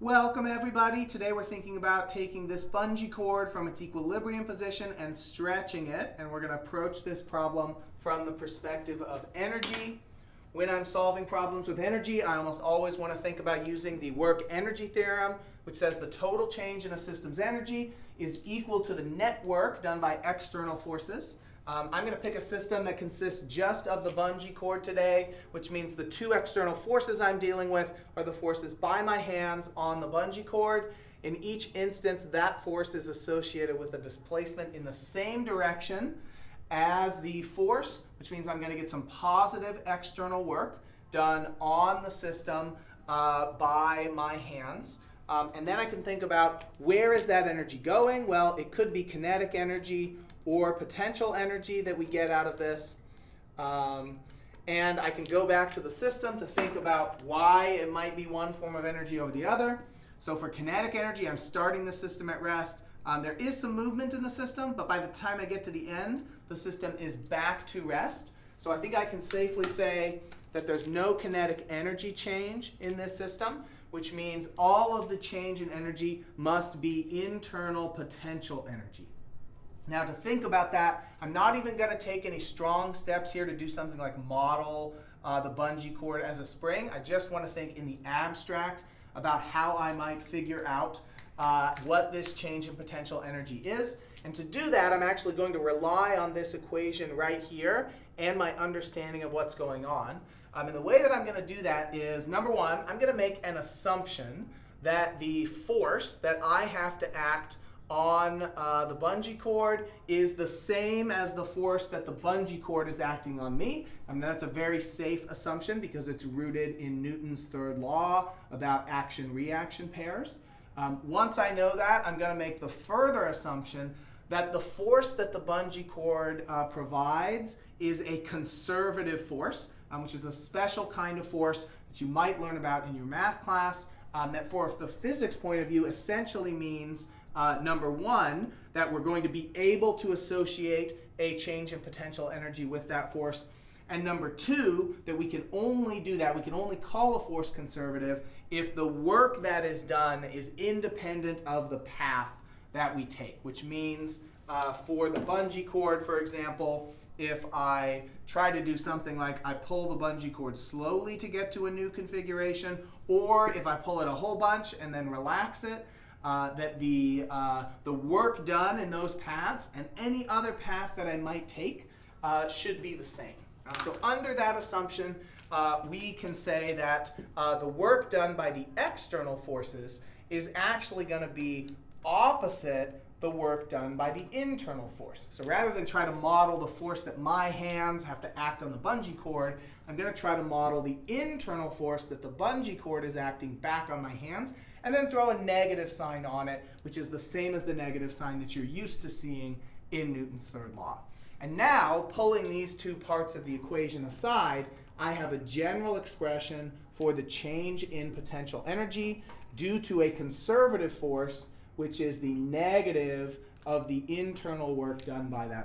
Welcome everybody. Today we're thinking about taking this bungee cord from its equilibrium position and stretching it. And we're going to approach this problem from the perspective of energy. When I'm solving problems with energy, I almost always want to think about using the work energy theorem, which says the total change in a system's energy is equal to the net work done by external forces. Um, I'm going to pick a system that consists just of the bungee cord today, which means the two external forces I'm dealing with are the forces by my hands on the bungee cord. In each instance, that force is associated with a displacement in the same direction as the force, which means I'm going to get some positive external work done on the system uh, by my hands. Um, and then I can think about where is that energy going? Well, it could be kinetic energy or potential energy that we get out of this. Um, and I can go back to the system to think about why it might be one form of energy over the other. So for kinetic energy, I'm starting the system at rest. Um, there is some movement in the system, but by the time I get to the end, the system is back to rest. So I think I can safely say that there's no kinetic energy change in this system which means all of the change in energy must be internal potential energy. Now to think about that, I'm not even going to take any strong steps here to do something like model uh, the bungee cord as a spring. I just want to think in the abstract about how I might figure out uh, what this change in potential energy is. And to do that, I'm actually going to rely on this equation right here and my understanding of what's going on. Um, and the way that I'm going to do that is, number one, I'm going to make an assumption that the force that I have to act on uh, the bungee cord is the same as the force that the bungee cord is acting on me. I mean, that's a very safe assumption because it's rooted in Newton's third law about action-reaction pairs. Um, once I know that, I'm going to make the further assumption that the force that the bungee cord uh, provides is a conservative force, um, which is a special kind of force that you might learn about in your math class, um, that for the physics point of view essentially means, uh, number one, that we're going to be able to associate a change in potential energy with that force. And number two, that we can only do that, we can only call a force conservative if the work that is done is independent of the path that we take, which means uh, for the bungee cord, for example, if I try to do something like I pull the bungee cord slowly to get to a new configuration, or if I pull it a whole bunch and then relax it, uh, that the, uh, the work done in those paths and any other path that I might take uh, should be the same. Uh, so under that assumption, uh, we can say that the work done by the external forces is actually going to be opposite the work done by the internal force. So rather than try to model the force that my hands have to act on the bungee cord, I'm going to try to model the internal force that the bungee cord is acting back on my hands, and then throw a negative sign on it, which is the same as the negative sign that you're used to seeing in Newton's third law. And now, pulling these two parts of the equation aside, I have a general expression for the change in potential energy due to a conservative force which is the negative of the internal work done by that